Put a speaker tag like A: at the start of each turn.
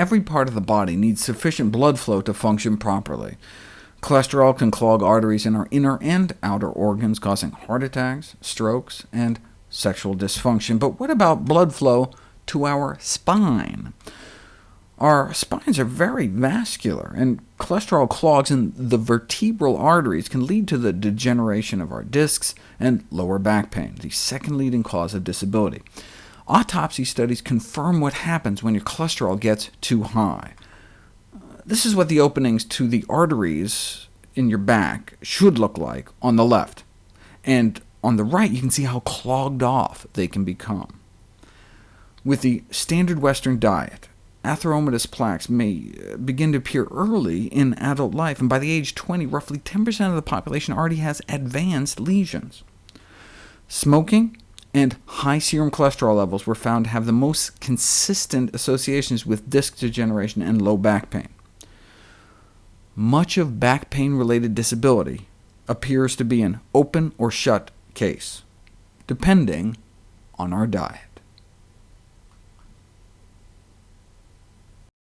A: Every part of the body needs sufficient blood flow to function properly. Cholesterol can clog arteries in our inner and outer organs, causing heart attacks, strokes, and sexual dysfunction. But what about blood flow to our spine? Our spines are very vascular, and cholesterol clogs in the vertebral arteries can lead to the degeneration of our discs and lower back pain, the second leading cause of disability. Autopsy studies confirm what happens when your cholesterol gets too high. This is what the openings to the arteries in your back should look like on the left, and on the right you can see how clogged off they can become. With the standard Western diet, atheromatous plaques may uh, begin to appear early in adult life, and by the age 20, roughly 10% of the population already has advanced lesions. Smoking and high serum cholesterol levels were found to have the most consistent associations with disc degeneration and low back pain. Much of back pain-related disability appears to be an open or shut case, depending on our diet.